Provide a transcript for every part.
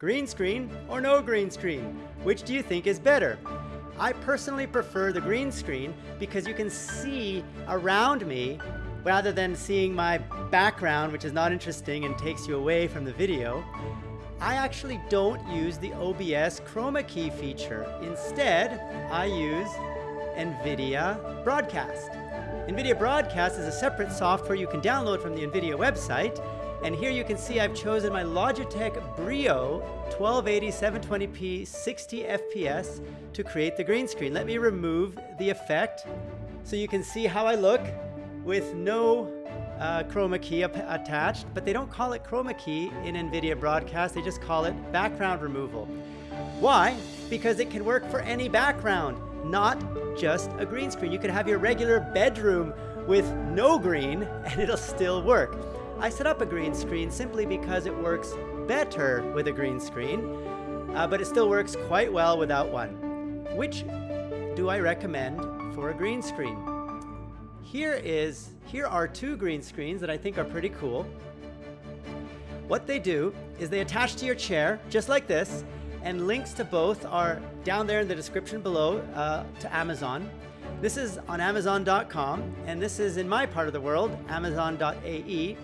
Green screen or no green screen? Which do you think is better? I personally prefer the green screen because you can see around me rather than seeing my background, which is not interesting and takes you away from the video. I actually don't use the OBS chroma key feature. Instead, I use NVIDIA Broadcast. NVIDIA Broadcast is a separate software you can download from the NVIDIA website and here you can see I've chosen my Logitech Brio 1280 720p 60 FPS to create the green screen. Let me remove the effect so you can see how I look with no uh, chroma key attached, but they don't call it chroma key in NVIDIA Broadcast, they just call it background removal. Why? Because it can work for any background, not just a green screen. You could have your regular bedroom with no green and it'll still work. I set up a green screen simply because it works better with a green screen, uh, but it still works quite well without one. Which do I recommend for a green screen? Here is, here are two green screens that I think are pretty cool. What they do is they attach to your chair, just like this, and links to both are down there in the description below uh, to Amazon. This is on Amazon.com, and this is in my part of the world, Amazon.ae.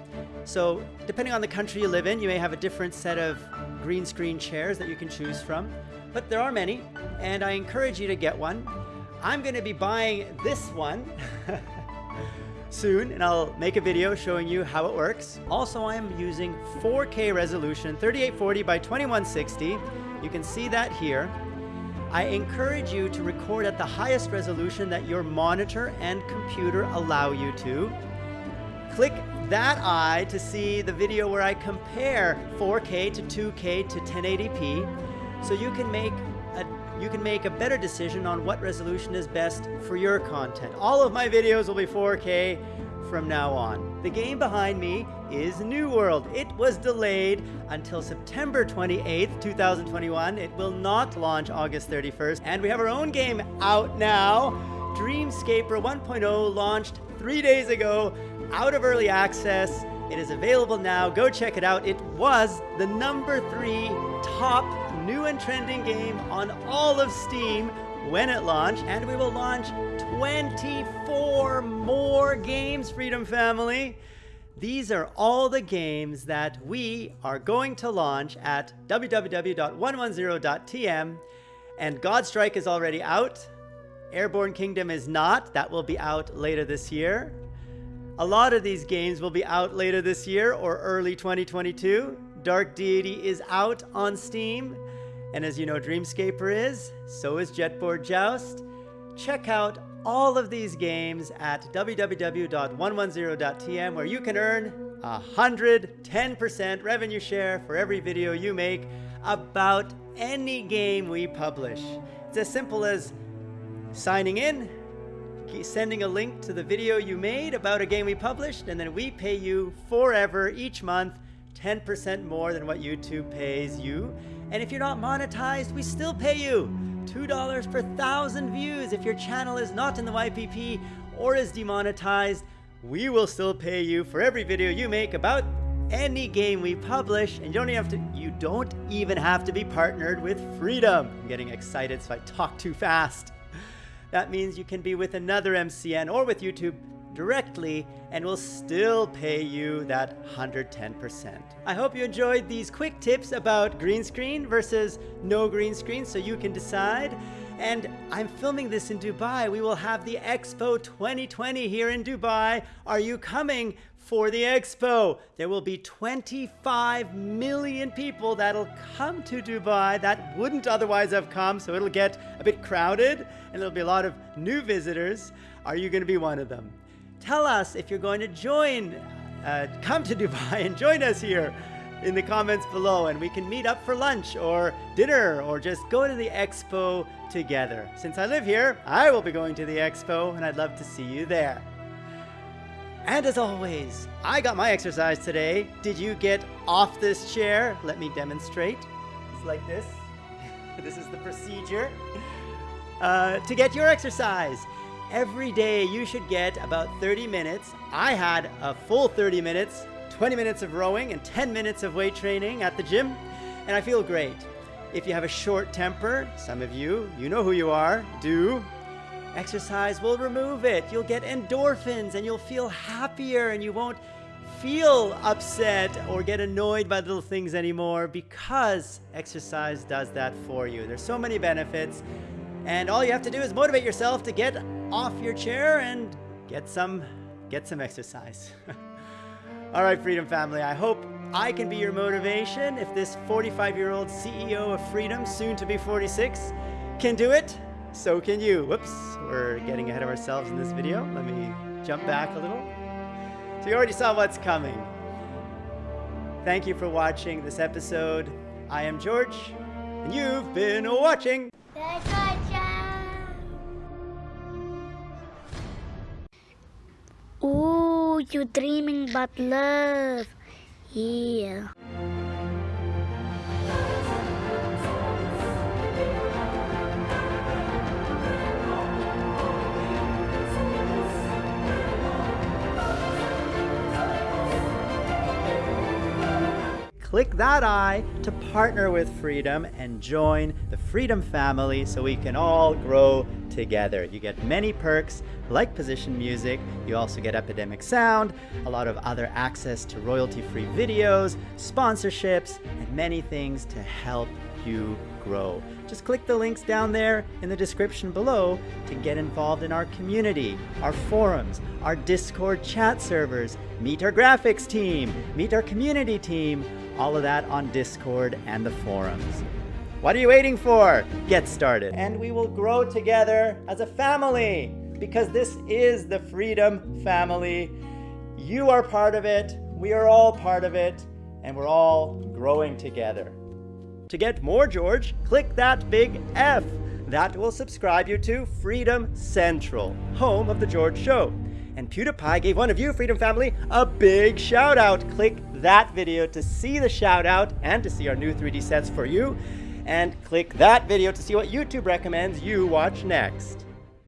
So depending on the country you live in, you may have a different set of green screen chairs that you can choose from, but there are many, and I encourage you to get one. I'm gonna be buying this one soon, and I'll make a video showing you how it works. Also, I am using 4K resolution, 3840 by 2160. You can see that here. I encourage you to record at the highest resolution that your monitor and computer allow you to. Click that eye to see the video where I compare 4K to 2K to 1080p so you can make a you can make a better decision on what resolution is best for your content. All of my videos will be 4K from now on. The game behind me is New World. It was delayed until September 28th, 2021. It will not launch August 31st. And we have our own game out now. Dreamscaper 1.0 launched three days ago, out of early access. It is available now. Go check it out. It was the number three top new and trending game on all of Steam when it launched, and we will launch 24 more games, Freedom Family. These are all the games that we are going to launch at www.110.tm, and Godstrike is already out. Airborne Kingdom is not. That will be out later this year. A lot of these games will be out later this year or early 2022. Dark Deity is out on Steam. And as you know, Dreamscaper is, so is Jetboard Joust. Check out all of these games at www.110.tm where you can earn 110% revenue share for every video you make about any game we publish. It's as simple as signing in, sending a link to the video you made about a game we published, and then we pay you forever each month 10% more than what YouTube pays you. And if you're not monetized, we still pay you $2 per thousand views. If your channel is not in the YPP or is demonetized, we will still pay you for every video you make about any game we publish and you don't even have to you don't even have to be partnered with freedom i'm getting excited so i talk too fast that means you can be with another mcn or with youtube directly and will still pay you that 110%. I hope you enjoyed these quick tips about green screen versus no green screen so you can decide. And I'm filming this in Dubai. We will have the Expo 2020 here in Dubai. Are you coming for the Expo? There will be 25 million people that'll come to Dubai that wouldn't otherwise have come, so it'll get a bit crowded and there'll be a lot of new visitors. Are you going to be one of them? Tell us if you're going to join, uh, come to Dubai and join us here in the comments below and we can meet up for lunch or dinner or just go to the expo together. Since I live here, I will be going to the expo and I'd love to see you there. And as always, I got my exercise today. Did you get off this chair? Let me demonstrate. It's like this. this is the procedure uh, to get your exercise. Every day you should get about 30 minutes. I had a full 30 minutes, 20 minutes of rowing and 10 minutes of weight training at the gym. and I feel great. If you have a short temper, some of you, you know who you are, do. Exercise will remove it. You'll get endorphins and you'll feel happier and you won't feel upset or get annoyed by little things anymore because exercise does that for you. There's so many benefits and all you have to do is motivate yourself to get off your chair and get some get some exercise. all right, Freedom Family, I hope I can be your motivation if this 45-year-old CEO of Freedom, soon to be 46, can do it, so can you. Whoops, we're getting ahead of ourselves in this video. Let me jump back a little. So you already saw what's coming. Thank you for watching this episode. I am George, and you've been watching. You dreaming about love. Yeah. Click that I to partner with Freedom and join the Freedom family so we can all grow together. You get many perks like position music, you also get Epidemic Sound, a lot of other access to royalty-free videos, sponsorships, and many things to help you grow. Just click the links down there in the description below to get involved in our community, our forums, our Discord chat servers, meet our graphics team, meet our community team, all of that on Discord and the forums. What are you waiting for? Get started. And we will grow together as a family because this is the Freedom Family. You are part of it, we are all part of it, and we're all growing together. To get more George, click that big F. That will subscribe you to Freedom Central, home of The George Show. And PewDiePie gave one of you, Freedom Family, a big shout out. Click that video to see the shout out and to see our new 3D sets for you. And click that video to see what YouTube recommends you watch next.